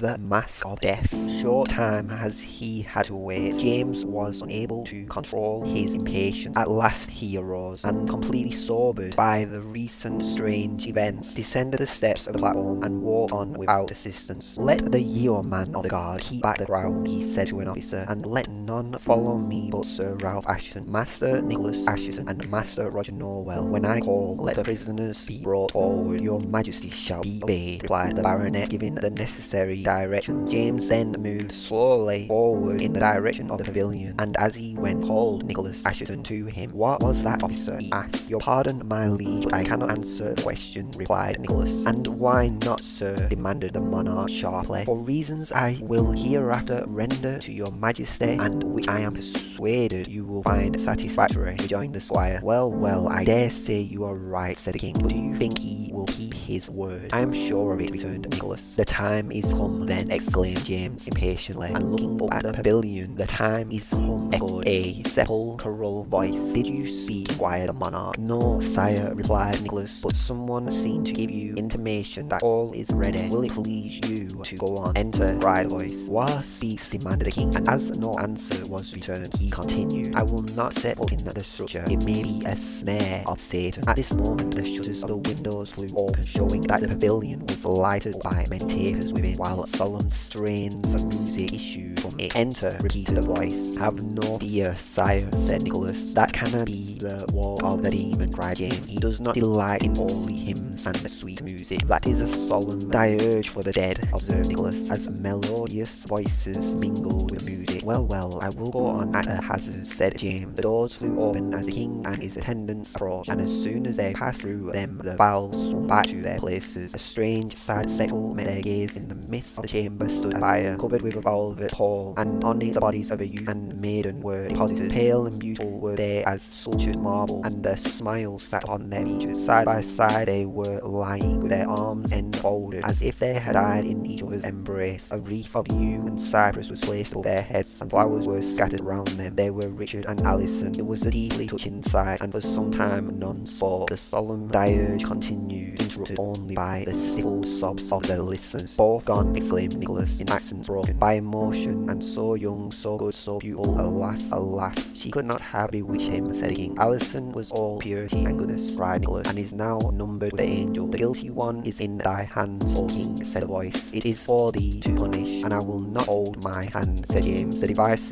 the mask of death. Short time as he had to wait, James was unable to control his impatience. At last he arose, and completely sobered by the recent strange events, descended the steps of the platform and walked on without assistance. Let the yeoman of the guard keep back the crowd, he said to an officer, and let follow me but Sir Ralph Assheton, Master Nicholas Assheton, and Master Roger Nowell. When I call, let the prisoners be brought forward. Your Majesty shall be obeyed, replied the baronet, giving the necessary directions. James then moved slowly forward in the direction of the pavilion, and as he went called Nicholas Assheton to him. What was that, officer? he asked. Your pardon, my liege, but I cannot answer the question, replied Nicholas. And why not, sir? demanded the monarch sharply. For reasons I will hereafter render to your majesty, and which I am persuaded you will find satisfactory, rejoined the squire. Well, well, I dare say you are right, said the king, but do you think he will keep his word? I am sure of it, returned Nicholas. The time is come then, exclaimed James impatiently, and looking up at the pavilion, the time is come, echoed a sepulchral voice. Did you speak, squire the monarch? No, sire, replied Nicholas, but someone seemed to give you intimation that all is ready. Will it please you to go on? Enter, cried the voice. What speaks, demanded the king, and as no answer was returned, he continued, I will not set foot in the structure. It may be a snare of Satan. At this moment, the shutters of the windows flew open, showing that the pavilion was lighted by many tapers within, while solemn strains of music issued from it. Enter, repeated the voice. Have no fear, sire, said Nicholas. That cannot be the work of the demon, cried James. He does not delight in holy hymns and sweet music. That is a solemn dirge for the dead, observed Nicholas, as melodious voices mingled with music. Well, well, I will go on at a hazard, said James. The doors flew open as the king and his attendants approached, and as soon as they passed through them, the valves swung back to their places. A strange, sad spectacle met their gaze. In the midst of the chamber stood a fire, covered with a velvet pall, and on it the bodies of a youth and maiden were deposited. Pale and beautiful were they as sculptured marble, and a smile sat on their features. Side by side they were lying, with their arms enfolded, as if they had died in each other's embrace. A wreath of yew and cypress was placed above their heads, and flowers were scattered round them. They were Richard and Alison. It was a deeply touching sight, and for some time none spoke. The solemn dirge continued, interrupted only by the stifled sobs of the listeners. Both gone, exclaimed Nicholas, in accents broken by emotion, and so young, so good, so beautiful. Alas, alas, she could not have bewitched him, said the king. Alison was all purity and goodness, cried Nicholas, and is now numbered with the angel. The guilty one is in thy hands, O king, said the voice. It is for thee to punish, and I will not hold my hand, said James. The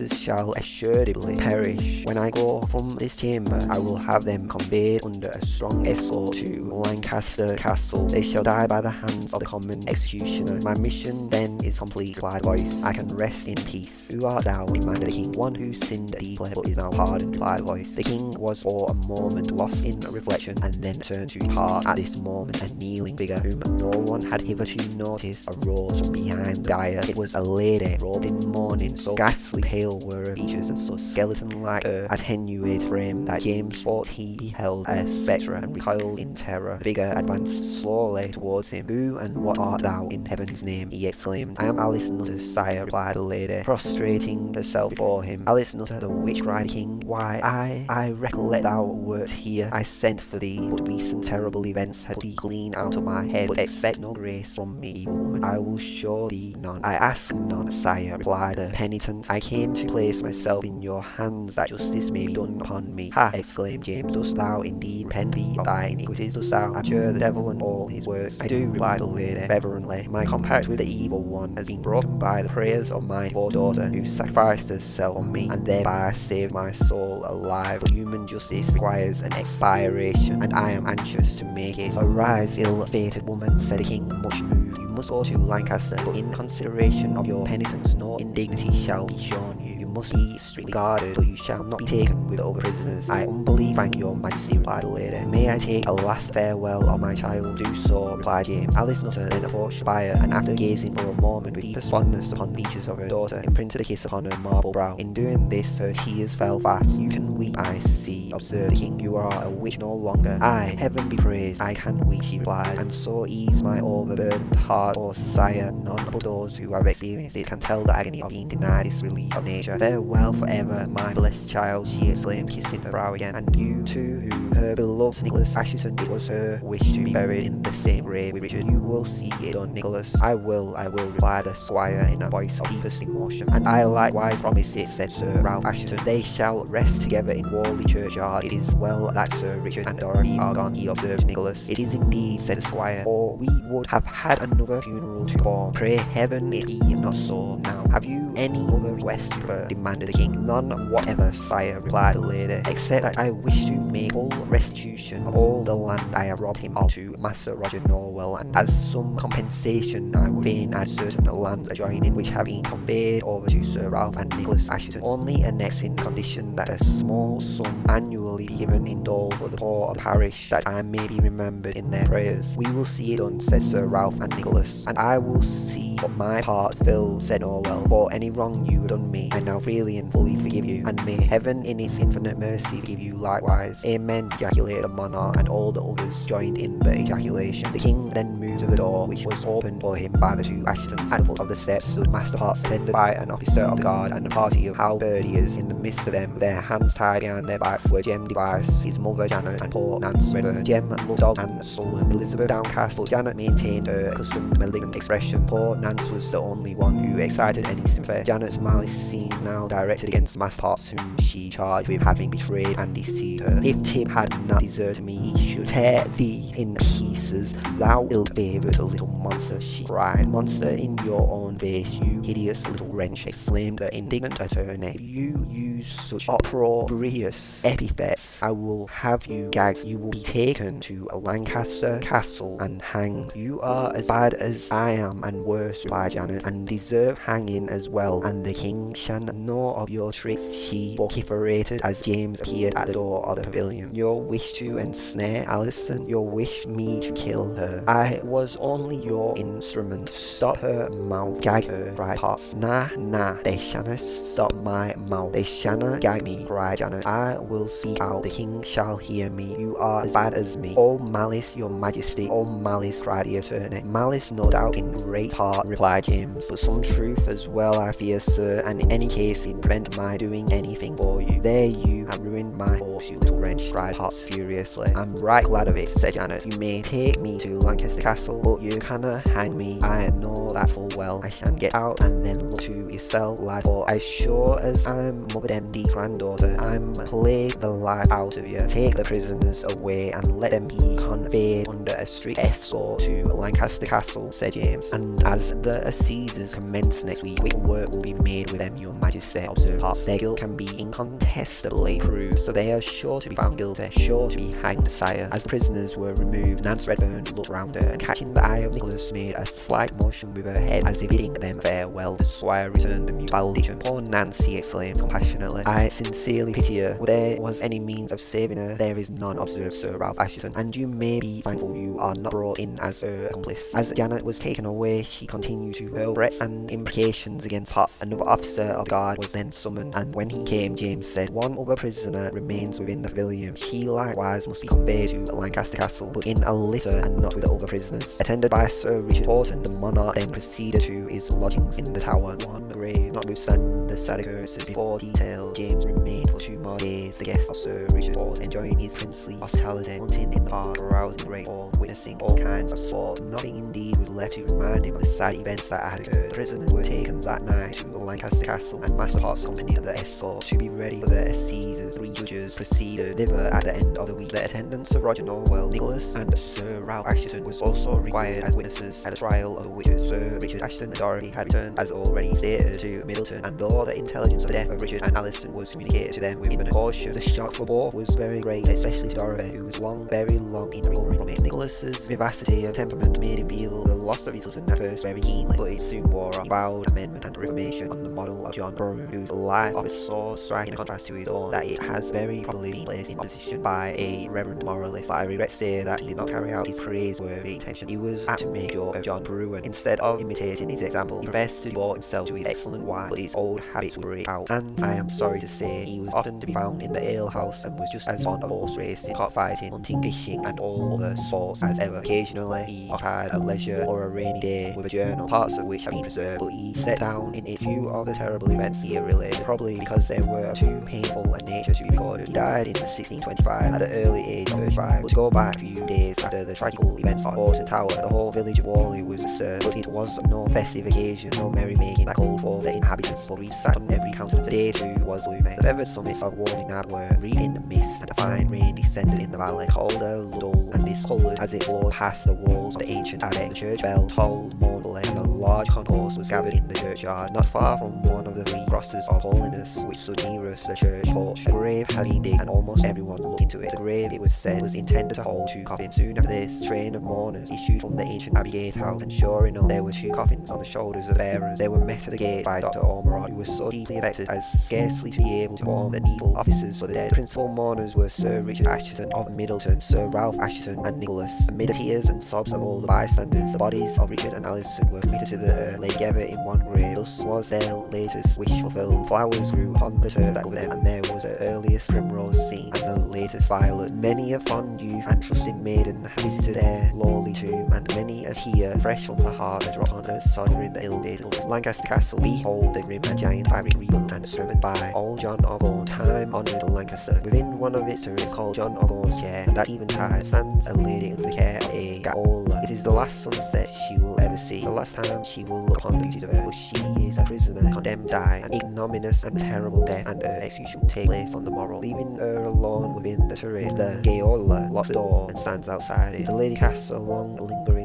shall assuredly perish. When I go from this chamber, I will have them conveyed under a strong escort to Lancaster Castle. They shall die by the hands of the common executioner. My mission then is complete, replied voice. I can rest in peace. Who art thou? demanded the king. One who sinned deeply, but is now pardoned, replied voice. The king was for a moment lost in reflection, and then turned to depart. At this moment, a kneeling figure, whom no one had hitherto noticed, arose from behind the bier. It was a lady, robed in mourning, so ghastly pale were her features, and so skeleton-like her uh, attenuated frame, that James thought he beheld a spectre, and recoiled in terror. The figure advanced slowly towards him. Who and what art thou, in heaven's name? he exclaimed. I am Alice Nutter, sire, replied the lady, prostrating herself before him. Alice Nutter, the witch, cried the king. Why, I, I recollect thou wert here. I sent for thee, but recent terrible events had thee clean out of my head. But expect no grace from me, woman. I will show thee none. I ask none, sire, replied the penitent. I came to place myself in your hands, that justice may be done upon me. Ha! exclaimed James. Dost thou indeed repent thee of thy iniquities? Dost thou abjure the devil and all his works? I do, replied the lady reverently. My compact with the evil one has been broken by the prayers of my poor daughter, who sacrificed herself on me, and thereby saved my soul alive. But human justice requires an expiration, and I am anxious to make it. Arise, ill-fated woman, said the king, much moved. Must go to Lancaster, but in consideration of your penitence, no indignity shall be shown you. You must be strictly guarded, but you shall not be taken with other prisoners. I humbly thank your majesty, replied the lady. May I take a last farewell of my child? Do so, replied James. Alice Nutter then approached bier, and after gazing for a moment with deepest fondness upon the features of her daughter, imprinted a kiss upon her marble brow. In doing this, her tears fell fast. You can weep, I see, observed the king. You are a witch no longer. I, heaven be praised, I can weep, she replied, and so ease my overburdened heart God or sire, none but those who have experienced it can tell the agony of being denied this relief of nature. Farewell forever, my blessed child, she exclaimed, kissing her brow again, and you too, who her beloved Nicholas Assheton, it was her wish to be buried in the same grave with Richard. You will see it done, Nicholas. I will, I will, replied the squire in a voice of deepest emotion. And I likewise promise it, said Sir Ralph Assheton. They shall rest together in Whalley churchyard. It is well that Sir Richard and Dorothy are gone, he observed Nicholas. It is indeed, said the squire, or we would have had another funeral to perform. Pray heaven it be not so now. Have you any other request, demanded the king. None whatever, sire, replied the lady, except that I wish to make full restitution of all the land I have robbed him of to Master Roger Nowell, and as some compensation I would fain add certain lands adjoining which have been conveyed over to Sir Ralph and Nicholas Assheton, only annexing the condition that a small sum annually be given in dole for the poor of the parish, that I may be remembered in their prayers. We will see it done, said Sir Ralph and Nicholas, and I will see what my part filled, said oh, Nowell, for any wrong you have done me, I now freely and fully forgive you, and may heaven in its infinite mercy forgive you likewise. Amen, ejaculated the monarch, and all the others joined in the ejaculation. The king then moved to the door, which was opened for him by the two Asshetons. At the foot of the steps stood Master Potts, attended by an officer of the guard and a party of halberdiers. In the midst of them, their hands tied behind their backs, were Jem Device, his mother Janet, and poor Nance Redfern. Jem looked dog and sullen, Elizabeth downcast, but Janet maintained her accustomed malignant expression. Poor Nance was the only one who excited any sympathy. Janet's malice seemed now directed against Master Potts, whom she charged with having betrayed and deceived her. If Tib had not deserted me, he should tear thee in pieces, thou ill-favoured little monster, she cried. Monster in your own face, you hideous little wretch, exclaimed the indignant attorney. You use such opprobrious epithets, I will have you gagged. You will be taken to a Lancaster Castle and hanged. You are as bad as I am and worse, replied Janet, and deserve hanging as well, and the king shall know of your tricks, she vociferated as James appeared at the door of the pavilion. Your wish to ensnare Alison, your wish me to kill her. I was only your instrument. Stop her mouth, gag her, cried Potts. Nah, nah, they shanna stop my mouth. They shanna gag me, cried Janet. I will speak out, the king shall hear me. You are as bad as me. All malice, your majesty, all malice, cried the attorney. Malice, no doubt, in great part, replied James, but some truth as well, I fear, sir, and in any case, it prevent my doing anything for you. There you have ruined my horse, you little wrench, cried Potts furiously. I'm right glad of it, said Janet. You may take me to Lancaster Castle, but you cannot hang me. I know that full well. I shan't get out and then look to yourself, lad, for as sure as I'm Mother Demdike's granddaughter, I'm play the life out of you. Take the prisoners away and let them be conveyed under a strict escort to Lancaster Castle, said James. And as the assizes commence next week, quick work will be made with them, your majesty, observed Potts. Their guilt can be incontestably proved, so they are sure to be found guilty, sure to be hanged, sire. As the prisoners were removed, Nance Redfern looked round her, and catching the eye of Nicholas, made a slight motion with her head, as if bidding them farewell. The squire returned the mute valediction. Poor Nance, he exclaimed compassionately. I sincerely pity her. If there was any means of saving her, there is none, observed Sir Ralph Assheton, and you may be thankful you are not brought in as her accomplice. As Was taken away, she continued to hurl threats and imprecations against Potts. Another officer of the guard was then summoned, and when he came, James said, One other prisoner remains within the pavilion. She likewise must be conveyed to Lancaster Castle, but in a litter and not with the other prisoners. Attended by Sir Richard Hoghton, the monarch then proceeded to his lodgings in the tower. One grave, notwithstanding the sad occurrences before detailed, James remained for two more days the guest of Sir Richard Hoghton, enjoying his princely hospitality, hunting in the park, carousing in the great hall, witnessing all kinds of sport. Nothing indeed left to remind him of the sad events that had occurred. Prisoners were taken that night to Lancaster Castle, and Master Potts accompanied the escort to be ready for the assizes. Three judges proceeded thither at the end of the week. The attendance of Roger Nowell, Nicholas, and Sir Ralph Assheton was also required as witnesses at the trial of the witches. Sir Richard Assheton and Dorothy had returned, as already stated, to Middleton, and though the intelligence of the death of Richard and Alison was communicated to them with infinite caution, the shock for both was very great, especially to Dorothy, who was long, very long in recovering from it. Nicholas's vivacity of temperament made him feel the loss of his cousin at first very keenly, but it soon wore off. Vowed amendment and reformation on the model of John Bruen, whose life offers so striking a contrast to his own that it has very probably been placed in opposition by a reverend moralist. But I regret to say that he did not carry out his praiseworthy intention. He was apt to make joke of John Bruen. Instead of imitating his example, he professed to devote himself to his excellent wine, but his old habits would break out. And I am sorry to say, he was often to be found in the alehouse and was just as fond of horse racing, cockfighting, hunting, fishing, and all other sports as ever. Occasionally, he occupied a leisure ledger or a rainy day with a journal, parts of which have been preserved, but he set down in a few of the terrible events he related, probably because they were too painful a nature to be recorded. He died in 1625 at the early age of 35, but to go back a few days after the tragical events at Bolton Tower, the whole village of Whalley was disturbed, but it was no festive occasion, no merrymaking that called for the inhabitants, but sat on every countenance. Day two was gloomy. The feathered summits of Whalley Nab were wreathed in mist, and a fine rain descended in the valley, Calder, dull, and discoloured as it flowed past the walls of the ancient abbey. The church bell tolled mournfully, and a large concourse was gathered in the churchyard, not far from one of the three crosses of holiness which stood nearest the church porch. A grave had been digged, and almost everyone looked into it. The grave, it was said, was intended to hold two coffins. Soon after this, a train of mourners issued from the ancient abbey gatehouse, and sure enough, there were two coffins on the shoulders of bearers. They were met at the gate by Dr. Ormerod, who was so deeply affected as scarcely to be able to call the needful officers for the dead. The principal mourners were Sir Richard Assheton of Middleton, Sir Ralph Assheton, and Nicholas. Amid the tears and sobs of all the bystanders, the of Richard and Alison were committed to the earth, together in one grave. Thus was their latest wish fulfilled. Flowers grew upon the turf that covered them, and there was the earliest primrose seen, and the latest violet. Many a fond youth and trusting maiden visited their lowly tomb, and many a tear, fresh from the heart, had dropped on her soldering the ill-fated Lancaster Castle. Behold the grim and giant fabric rebuilt and served by old John Gaunt, time-honoured Lancaster. Within one of its turrets called John of Gaunt's chair, and at eventide stands a lady under the care of a Gaola. It is the last sunset she will ever see, the last time she will look upon the duties of earth, she is a prisoner, condemned to die, an ignominious and terrible death, and her execution will take place on the morrow. Leaving her alone within the turret, the Gaola locks the door and stands outside it. The lady casts a long, lingering.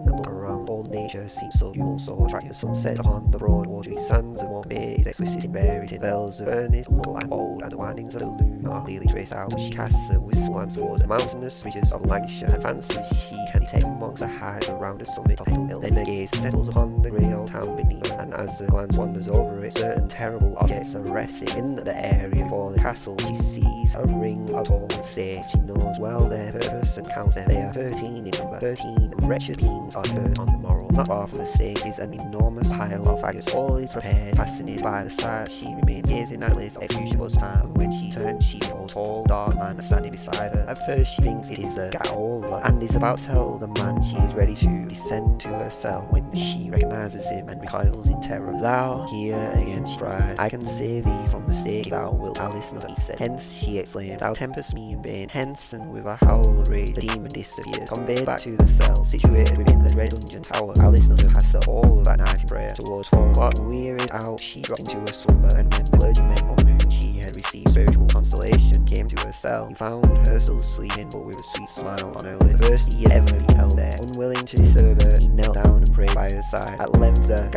Nature seems so also attractive. The sunset upon the broad watery sands of Morecambe Bay is exquisite and varied bells of earnest look and bold, and the windings of the Lune are clearly traced out. She casts a wistful glance towards the mountainous ridges of Lancashire, and fancies she can detect amongst the heights around the summit of Hill. Then her gaze settles upon the grey old town beneath, as the glance wanders over it, certain terrible objects are resting in the area before the castle. She sees a ring of tall stairs. She knows well their purpose and counts them. They are thirteen in number. Thirteen wretched beings are burnt on the morrow. Not far from the stage is an enormous pile of faggots. All is prepared. Fascinated by the sight, she remains gazing at the list of execution was time. When she turns, she beholds a tall, dark man standing beside her. At first, she thinks it is a Gaola and is about to tell the man she is ready to descend to her cell when she recognizes him and recoils in terror. Thou here again, she cried. I can save thee from the stake thou wilt. Alice not he said. Hence, she exclaimed, thou tempest me in vain. Hence, and with a howl of rage, the demon disappeared. Conveyed back to the cell, situated within the red dungeon tower. Alice Nutter has set all of that night in prayer towards four. But wearied out, she dropped into a slumber, and when the clergyman on whom she had received spiritual consolation came to her cell, he found her still sleeping, but with a sweet smile on her lips. First he had ever beheld there. Unwilling to disturb her, he knelt down and prayed by her side. At length the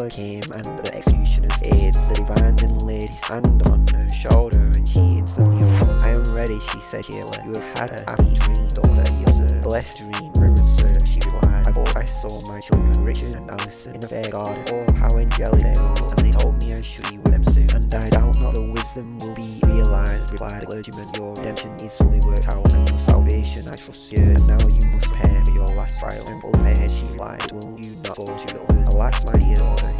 Gaola came, and the executioner's aids. The divine laid his hand on her shoulder, and she instantly arose. I am ready, she said cheerily. You have had a happy dream, daughter, he observed. Blessed dream, reverend sir, she replied. I thought I saw my children, Richard and Alison, in a fair garden. Oh, how angelic they were, and they told me I should be with them soon. And I doubt not the wisdom will be realized, replied the clergyman. Your redemption is fully worked out, and your salvation I trust you. And now you must prepare for your last trial. And fully prepared, she replied. Will you not go to the others? Alas, my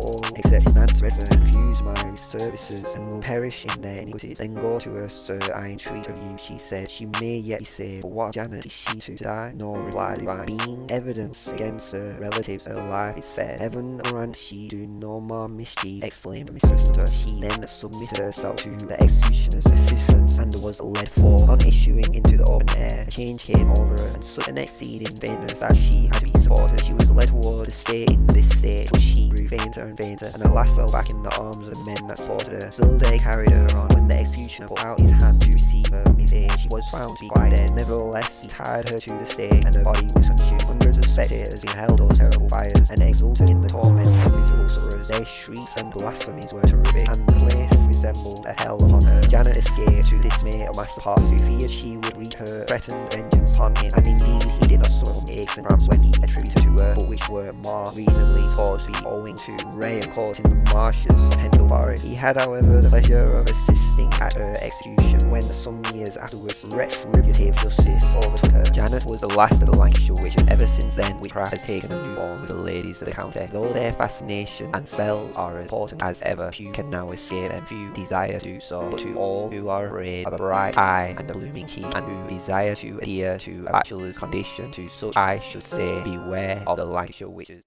all, except Nance Redfern, refuse my services and will perish in their iniquities. Then go to her, sir, I entreat of you, she said. She may yet be saved, but what Janet is she to die? No, replied divine. Being evidence against her relatives, her life is said. Heaven grant she do no more mischief, exclaimed mistress Nutter. She then submitted herself to the executioner's assistance and was led forth. On issuing into the open air, a change came over her, and such an exceeding faintness that she had to be supported. She was led toward the state in this state, but she grew fainter and fainter, and at last fell back in the arms of the men that slaughtered her. Still they carried her on, when the executioner put out his hand to receive her his aid. She was found to be quite dead. Nevertheless, he tied her to the stake, and her body was consumed. Hundreds of spectators beheld those terrible fires, and exulted in the torments of miserable sorrows. Their shrieks and blasphemies were terrific, and the place resembled a hell upon earth. Janet escaped to the dismay of Master Hart, who feared she would wreak her threatened vengeance upon him, and indeed he did not suffer from aches and cramps when he attributed to her, but which were more reasonably thought to be owing to Ray and caught in the marshes of Pendle Forest. He had, however, the pleasure of assisting at her execution when, some years afterwards, retributive justice overtook her. Janet was the last of the Lancashire witches. Ever since then, witchcraft has taken a new form with the ladies of the county. Though their fascination and spells are as important as ever, few can now escape them, few desire to do so. But to all who are afraid of a bright eye and a blooming cheek, and who desire to adhere to a bachelor's condition, to such I should say, beware of the Lancashire wishes.